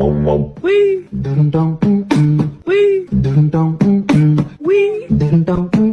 Wee. Dum dum. Wee. Dum dum. Wee. Dum dum.